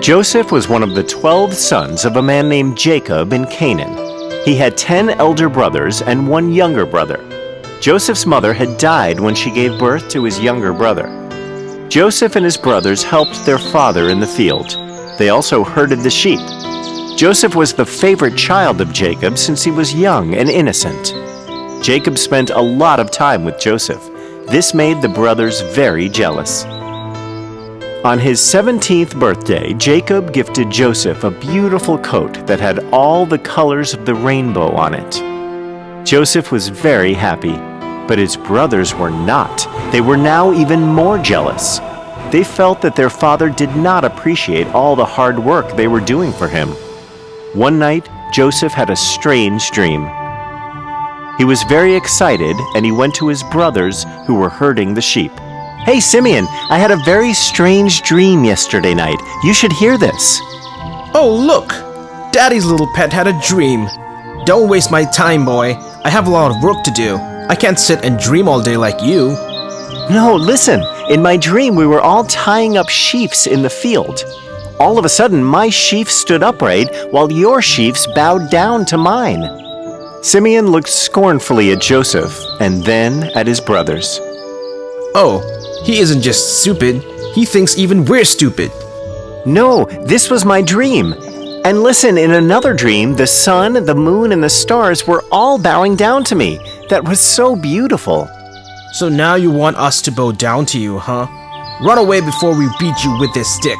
Joseph was one of the twelve sons of a man named Jacob in Canaan. He had ten elder brothers and one younger brother. Joseph's mother had died when she gave birth to his younger brother. Joseph and his brothers helped their father in the field. They also herded the sheep. Joseph was the favorite child of Jacob since he was young and innocent. Jacob spent a lot of time with Joseph. This made the brothers very jealous. On his 17th birthday, Jacob gifted Joseph a beautiful coat that had all the colors of the rainbow on it. Joseph was very happy, but his brothers were not. They were now even more jealous. They felt that their father did not appreciate all the hard work they were doing for him. One night, Joseph had a strange dream. He was very excited and he went to his brothers who were herding the sheep. Hey, Simeon, I had a very strange dream yesterday night. You should hear this. Oh, look! Daddy's little pet had a dream. Don't waste my time, boy. I have a lot of work to do. I can't sit and dream all day like you. No, listen. In my dream, we were all tying up sheaves in the field. All of a sudden, my sheaf stood upright while your sheaves bowed down to mine. Simeon looked scornfully at Joseph and then at his brothers. Oh, he isn't just stupid, he thinks even we're stupid. No, this was my dream. And listen, in another dream, the sun, the moon, and the stars were all bowing down to me. That was so beautiful. So now you want us to bow down to you, huh? Run away before we beat you with this stick.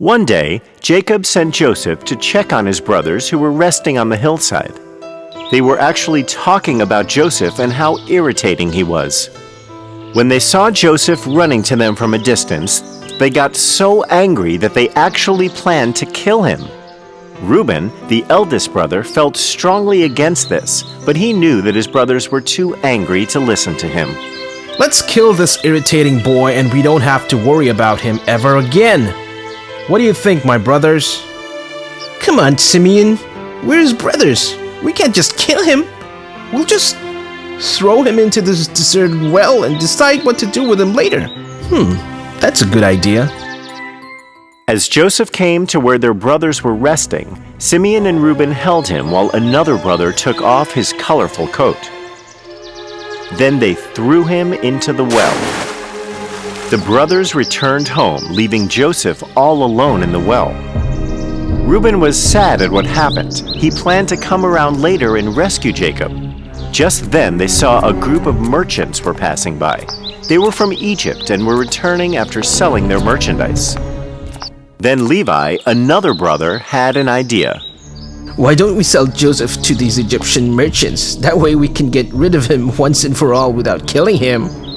One day, Jacob sent Joseph to check on his brothers who were resting on the hillside. They were actually talking about Joseph and how irritating he was. When they saw Joseph running to them from a distance, they got so angry that they actually planned to kill him. Reuben, the eldest brother, felt strongly against this, but he knew that his brothers were too angry to listen to him. Let's kill this irritating boy and we don't have to worry about him ever again. What do you think, my brothers? Come on, Simeon. We're his brothers. We can't just kill him. We'll just throw him into this deserted well and decide what to do with him later. Hmm, that's a good idea. As Joseph came to where their brothers were resting, Simeon and Reuben held him while another brother took off his colorful coat. Then they threw him into the well. The brothers returned home, leaving Joseph all alone in the well. Reuben was sad at what happened. He planned to come around later and rescue Jacob, just then they saw a group of merchants were passing by. They were from Egypt and were returning after selling their merchandise. Then Levi, another brother, had an idea. Why don't we sell Joseph to these Egyptian merchants? That way we can get rid of him once and for all without killing him.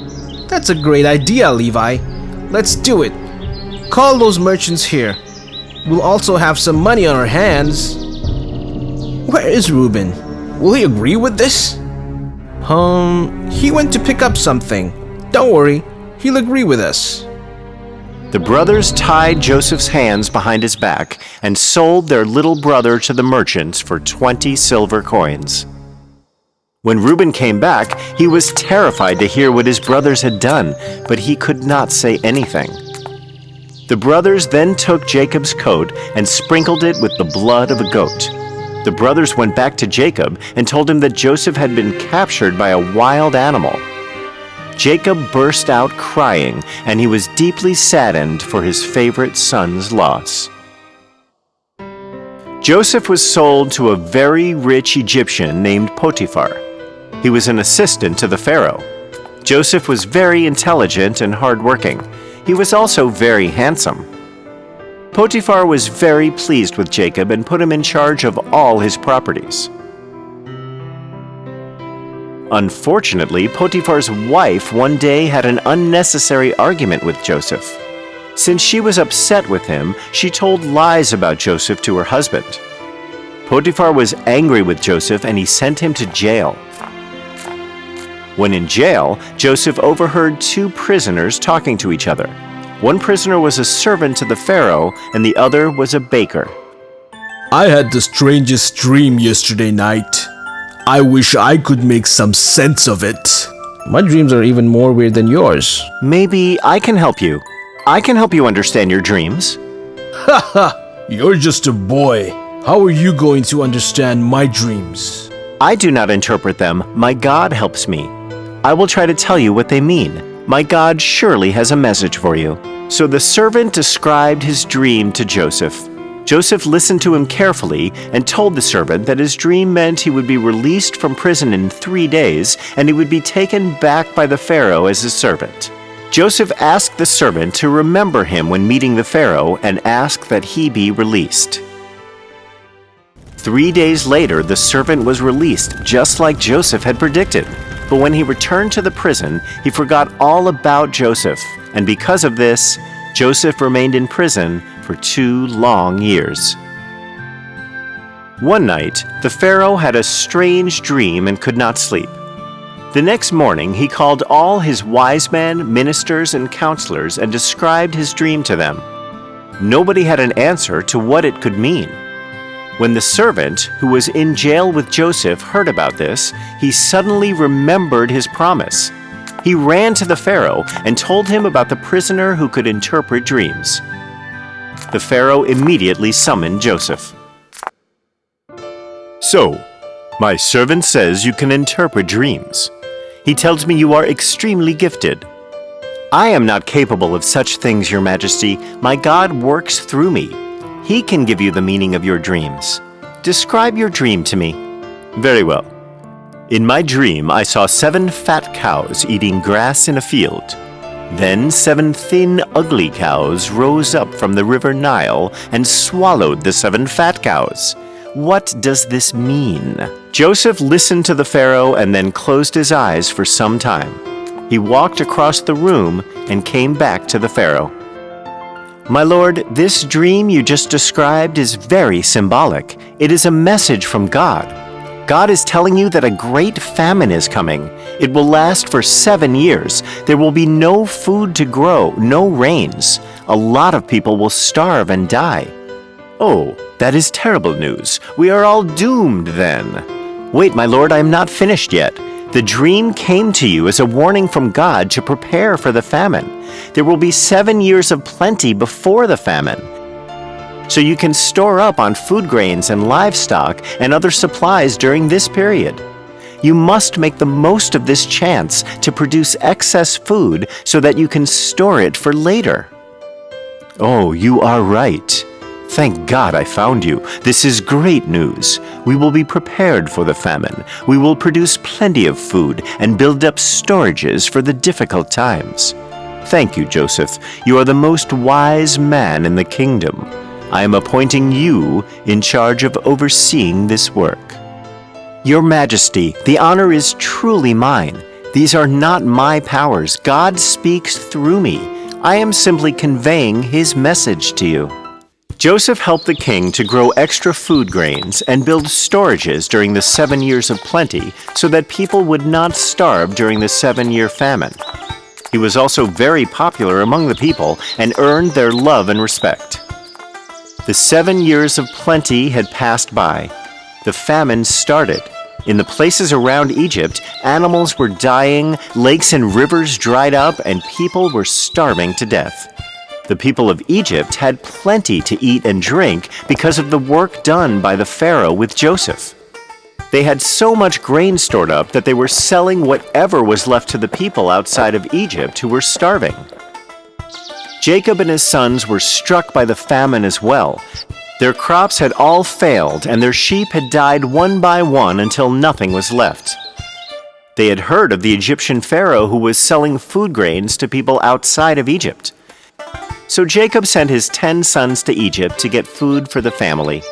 That's a great idea, Levi. Let's do it. Call those merchants here. We'll also have some money on our hands. Where is Reuben? Will he agree with this? Um, he went to pick up something. Don't worry, he'll agree with us. The brothers tied Joseph's hands behind his back and sold their little brother to the merchants for 20 silver coins. When Reuben came back, he was terrified to hear what his brothers had done, but he could not say anything. The brothers then took Jacob's coat and sprinkled it with the blood of a goat. The brothers went back to Jacob and told him that Joseph had been captured by a wild animal. Jacob burst out crying, and he was deeply saddened for his favorite son's loss. Joseph was sold to a very rich Egyptian named Potiphar. He was an assistant to the Pharaoh. Joseph was very intelligent and hardworking. He was also very handsome. Potiphar was very pleased with Jacob and put him in charge of all his properties. Unfortunately, Potiphar's wife one day had an unnecessary argument with Joseph. Since she was upset with him, she told lies about Joseph to her husband. Potiphar was angry with Joseph and he sent him to jail. When in jail, Joseph overheard two prisoners talking to each other. One prisoner was a servant to the Pharaoh, and the other was a baker. I had the strangest dream yesterday night. I wish I could make some sense of it. My dreams are even more weird than yours. Maybe I can help you. I can help you understand your dreams. Ha ha! You're just a boy. How are you going to understand my dreams? I do not interpret them, my God helps me. I will try to tell you what they mean. My God surely has a message for you. So the servant described his dream to Joseph. Joseph listened to him carefully and told the servant that his dream meant he would be released from prison in three days and he would be taken back by the Pharaoh as his servant. Joseph asked the servant to remember him when meeting the Pharaoh and ask that he be released. Three days later, the servant was released just like Joseph had predicted. But when he returned to the prison, he forgot all about Joseph, and because of this, Joseph remained in prison for two long years. One night, the Pharaoh had a strange dream and could not sleep. The next morning, he called all his wise men, ministers, and counselors and described his dream to them. Nobody had an answer to what it could mean. When the servant, who was in jail with Joseph, heard about this, he suddenly remembered his promise. He ran to the Pharaoh and told him about the prisoner who could interpret dreams. The Pharaoh immediately summoned Joseph. So, my servant says you can interpret dreams. He tells me you are extremely gifted. I am not capable of such things, Your Majesty. My God works through me. He can give you the meaning of your dreams. Describe your dream to me. Very well. In my dream, I saw seven fat cows eating grass in a field. Then seven thin, ugly cows rose up from the river Nile and swallowed the seven fat cows. What does this mean? Joseph listened to the Pharaoh and then closed his eyes for some time. He walked across the room and came back to the Pharaoh. My lord, this dream you just described is very symbolic. It is a message from God. God is telling you that a great famine is coming. It will last for seven years. There will be no food to grow, no rains. A lot of people will starve and die. Oh, that is terrible news. We are all doomed then. Wait, my lord, I am not finished yet. The dream came to you as a warning from God to prepare for the famine. There will be seven years of plenty before the famine so you can store up on food grains and livestock and other supplies during this period. You must make the most of this chance to produce excess food so that you can store it for later. Oh, you are right. Thank God I found you. This is great news. We will be prepared for the famine. We will produce plenty of food and build up storages for the difficult times. Thank you, Joseph. You are the most wise man in the kingdom. I am appointing you in charge of overseeing this work. Your Majesty, the honor is truly mine. These are not my powers. God speaks through me. I am simply conveying his message to you. Joseph helped the king to grow extra food grains and build storages during the seven years of plenty so that people would not starve during the seven year famine. He was also very popular among the people and earned their love and respect. The seven years of plenty had passed by. The famine started. In the places around Egypt, animals were dying, lakes and rivers dried up, and people were starving to death. The people of Egypt had plenty to eat and drink because of the work done by the Pharaoh with Joseph. They had so much grain stored up that they were selling whatever was left to the people outside of Egypt who were starving. Jacob and his sons were struck by the famine as well. Their crops had all failed, and their sheep had died one by one until nothing was left. They had heard of the Egyptian Pharaoh who was selling food grains to people outside of Egypt. So Jacob sent his ten sons to Egypt to get food for the family.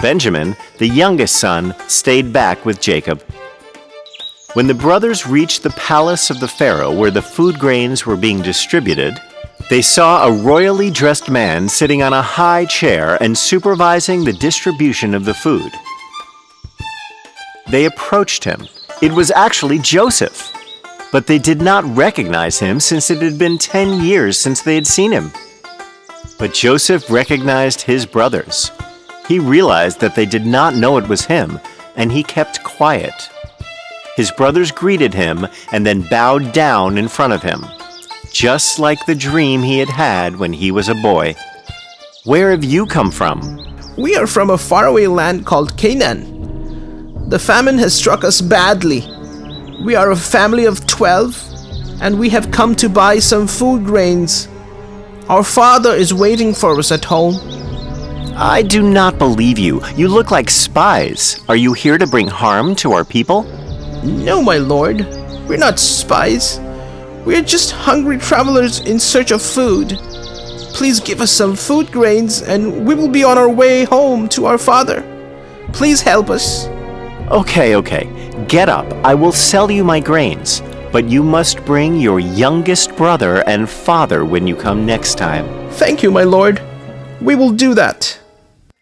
Benjamin, the youngest son, stayed back with Jacob. When the brothers reached the palace of the Pharaoh where the food grains were being distributed, they saw a royally dressed man sitting on a high chair and supervising the distribution of the food. They approached him. It was actually Joseph. But they did not recognize him since it had been 10 years since they had seen him. But Joseph recognized his brothers. He realized that they did not know it was him, and he kept quiet. His brothers greeted him and then bowed down in front of him, just like the dream he had had when he was a boy. Where have you come from? We are from a faraway land called Canaan. The famine has struck us badly. We are a family of 12, and we have come to buy some food grains. Our father is waiting for us at home. I do not believe you. You look like spies. Are you here to bring harm to our people? No, my lord. We're not spies. We're just hungry travelers in search of food. Please give us some food grains and we will be on our way home to our father. Please help us. Okay, okay. Get up. I will sell you my grains. But you must bring your youngest brother and father when you come next time. Thank you, my lord. We will do that.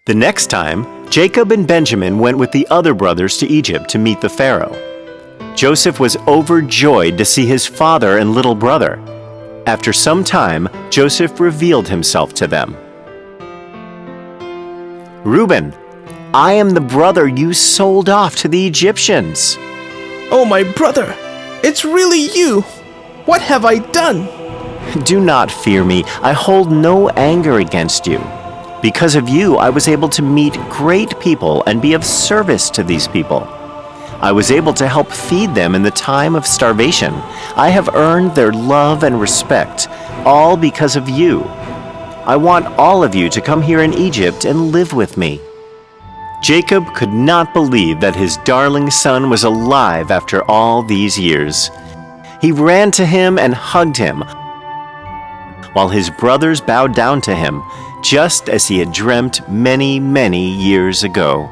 The next time, Jacob and Benjamin went with the other brothers to Egypt to meet the Pharaoh. Joseph was overjoyed to see his father and little brother. After some time, Joseph revealed himself to them. Reuben, I am the brother you sold off to the Egyptians. Oh, my brother, it's really you. What have I done? Do not fear me. I hold no anger against you. Because of you, I was able to meet great people and be of service to these people. I was able to help feed them in the time of starvation. I have earned their love and respect, all because of you. I want all of you to come here in Egypt and live with me. Jacob could not believe that his darling son was alive after all these years. He ran to him and hugged him, while his brothers bowed down to him, just as he had dreamt many, many years ago.